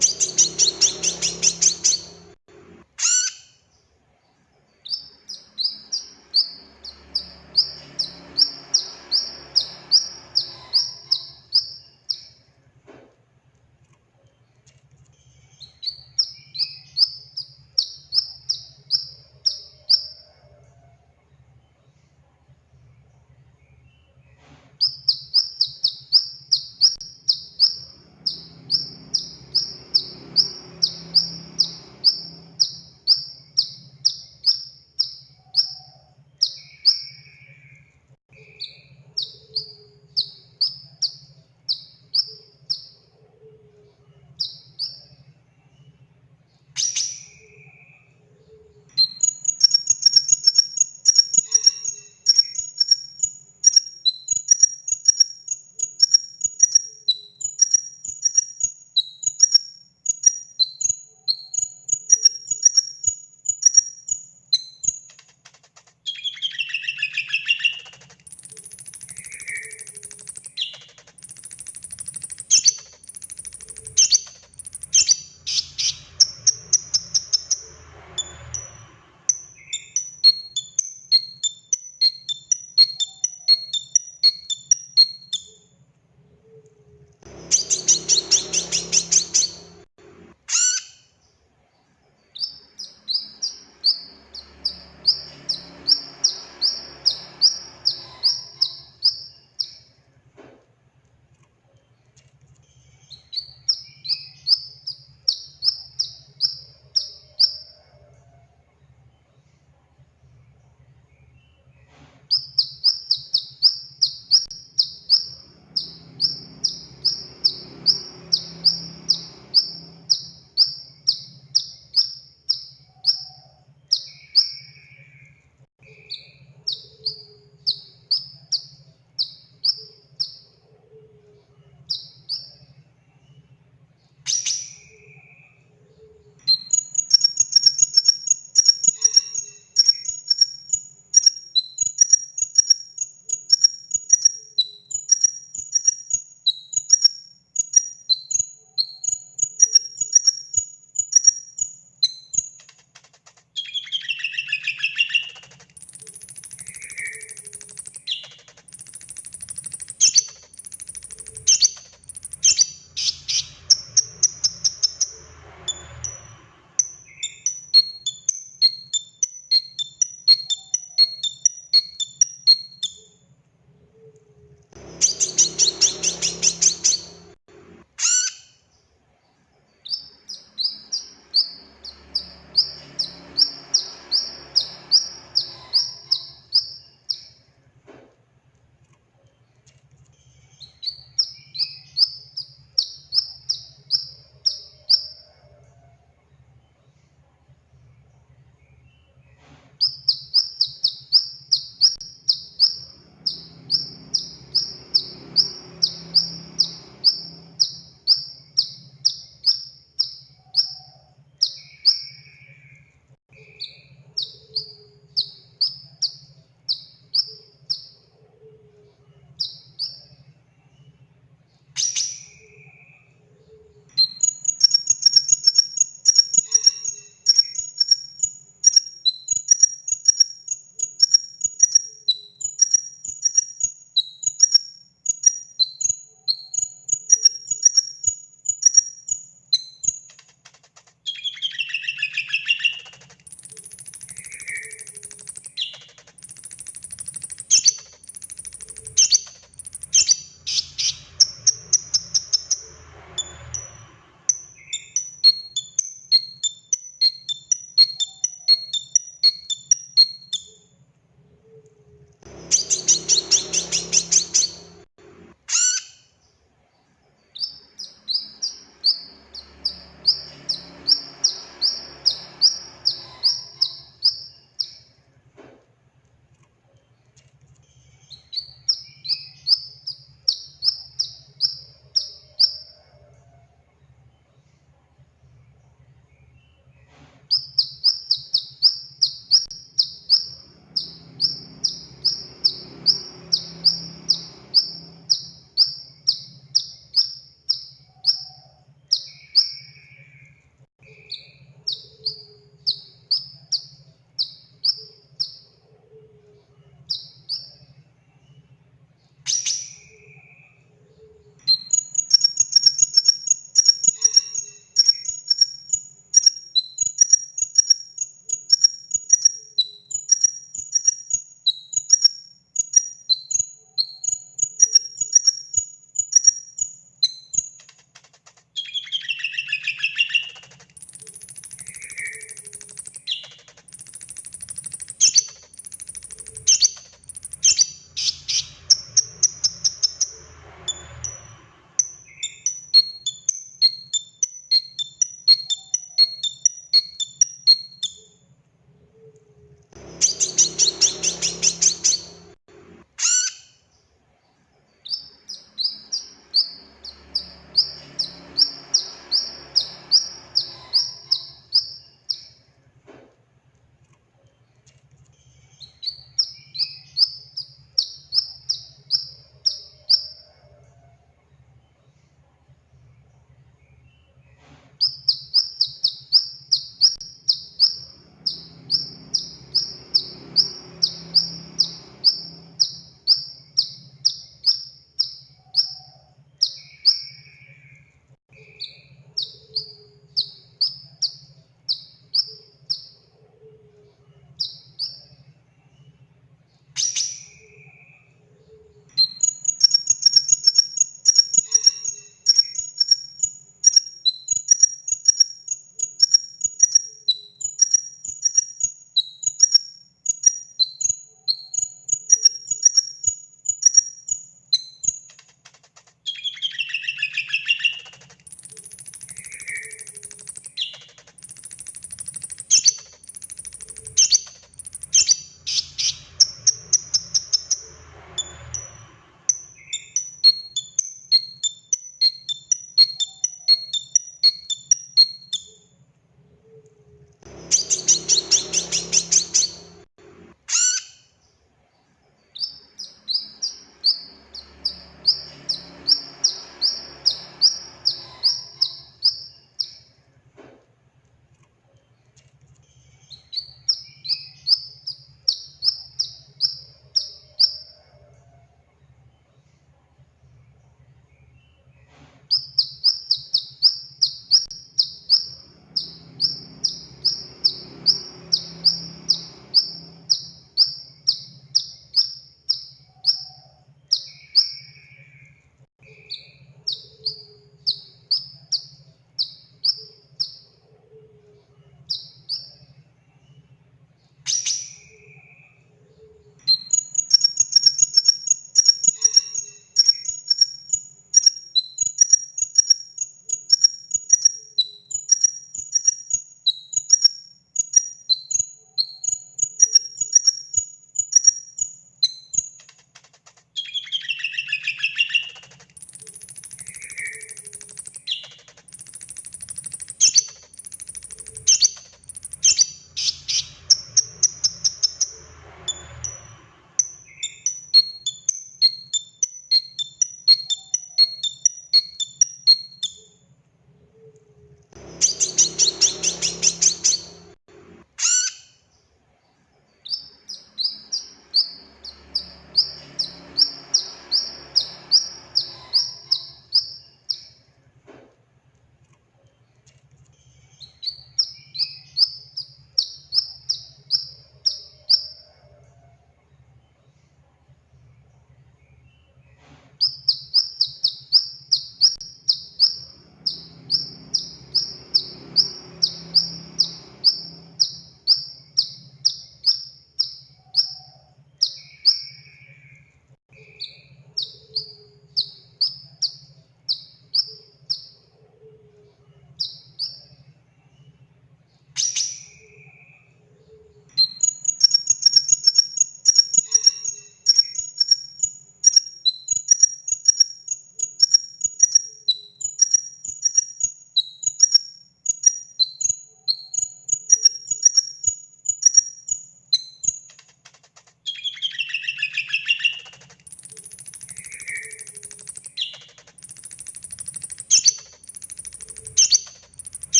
you